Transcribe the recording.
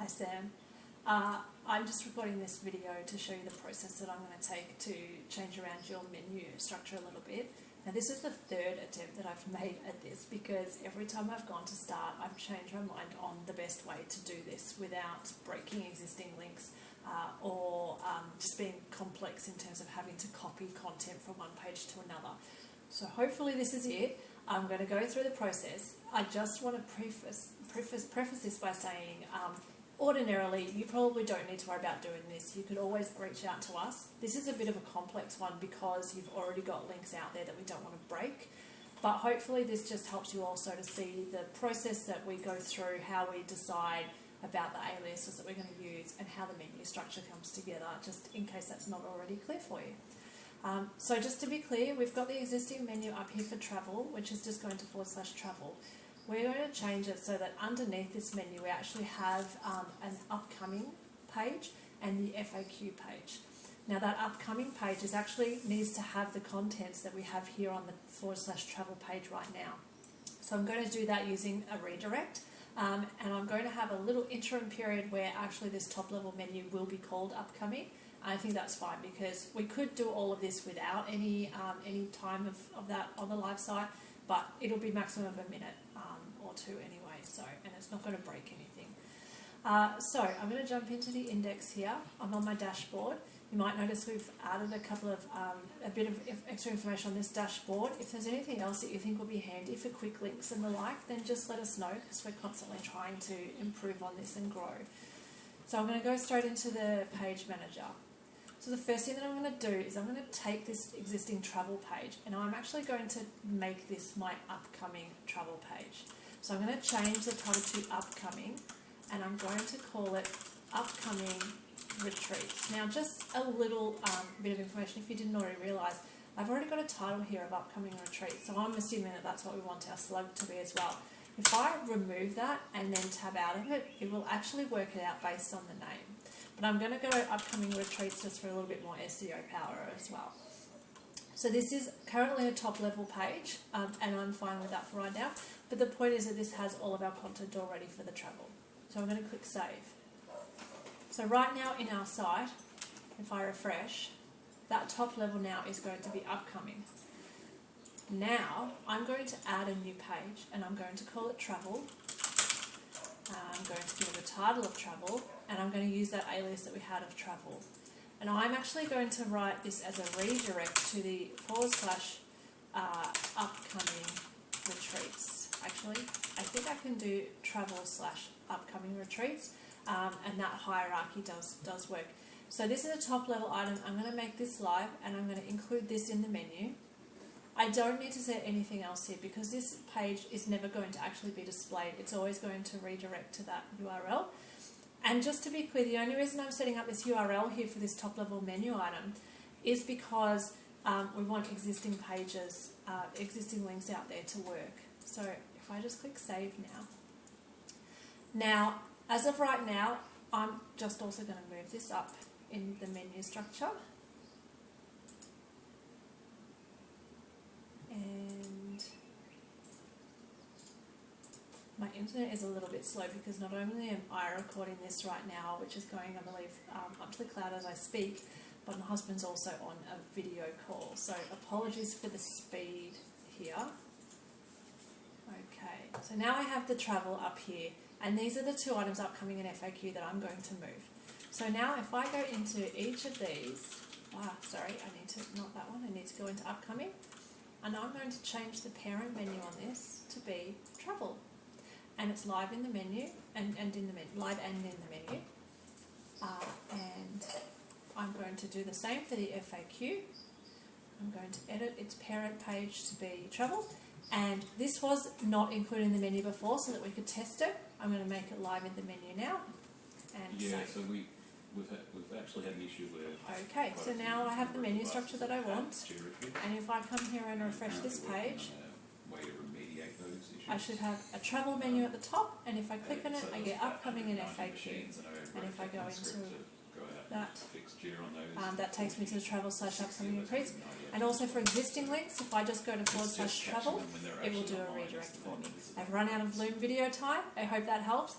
Hi Sam. Uh, I'm just recording this video to show you the process that I'm going to take to change around your menu structure a little bit. Now this is the third attempt that I've made at this because every time I've gone to start I've changed my mind on the best way to do this without breaking existing links uh, or um, just being complex in terms of having to copy content from one page to another. So hopefully this is it. I'm going to go through the process. I just want to preface, preface, preface this by saying um, ordinarily you probably don't need to worry about doing this. You could always reach out to us. This is a bit of a complex one because you've already got links out there that we don't want to break. But hopefully this just helps you also to see the process that we go through, how we decide about the aliases that we're going to use and how the menu structure comes together, just in case that's not already clear for you. Um, so just to be clear, we've got the existing menu up here for travel, which is just going to forward slash travel. We're going to change it so that underneath this menu we actually have um, an upcoming page and the FAQ page. Now that upcoming page is actually needs to have the contents that we have here on the forward slash travel page right now. So I'm going to do that using a redirect um, and I'm going to have a little interim period where actually this top level menu will be called upcoming. I think that's fine because we could do all of this without any um, any time of, of that on the live site, but it'll be maximum of a minute um, or two anyway, so and it's not going to break anything. Uh, so I'm going to jump into the index here. I'm on my dashboard. You might notice we've added a couple of, um, a bit of extra information on this dashboard. If there's anything else that you think will be handy for quick links and the like, then just let us know because we're constantly trying to improve on this and grow. So I'm going to go straight into the page manager. So the first thing that I'm going to do is I'm going to take this existing travel page and I'm actually going to make this my upcoming travel page. So I'm going to change the title to upcoming and I'm going to call it upcoming retreats. Now just a little um, bit of information if you didn't already realise, I've already got a title here of upcoming retreats so I'm assuming that that's what we want our slug to be as well. If I remove that and then tab out of it, it will actually work it out based on the name. But I'm going to go upcoming retreats just for a little bit more SEO power as well. So this is currently a top level page um, and I'm fine with that for right now. But the point is that this has all of our content already for the travel. So I'm going to click save. So right now in our site, if I refresh, that top level now is going to be upcoming. Now I'm going to add a new page and I'm going to call it travel I'm going to give it a title of travel and I'm going to use that alias that we had of travel. And I'm actually going to write this as a redirect to the forward slash uh, upcoming retreats. Actually, I think I can do travel slash upcoming retreats um, and that hierarchy does, does work. So this is a top level item. I'm going to make this live and I'm going to include this in the menu. I don't need to say anything else here because this page is never going to actually be displayed. It's always going to redirect to that URL. And just to be clear, the only reason I'm setting up this URL here for this top level menu item is because um, we want existing pages, uh, existing links out there to work. So if I just click save now. Now, as of right now, I'm just also going to move this up in the menu structure. Internet is a little bit slow because not only am I recording this right now, which is going, I believe, um, up to the cloud as I speak, but my husband's also on a video call. So apologies for the speed here. Okay, so now I have the travel up here, and these are the two items upcoming in FAQ that I'm going to move. So now if I go into each of these, ah, sorry, I need to, not that one, I need to go into upcoming. And I'm going to change the parent menu on this to be travel. And it's live in the menu, and, and in the menu, live and in the menu. Uh, and I'm going to do the same for the FAQ. I'm going to edit its parent page to be travel. And this was not included in the menu before so that we could test it. I'm going to make it live in the menu now. And Yeah, save. so we, we've, had, we've actually had an issue where. Okay, so now I have the menu structure that I want. And if I come here and refresh this page, on a Way to remediate those issues. I should have a travel menu at the top, and if I click on it, I get upcoming and 190 FAQ. and if I go into that. Um, that takes me to the travel slash 60 upcoming retreats. And also for existing links, if I just go to forward slash travel, it will do a redirect for me. I've run out of Loom video time. I hope that helps.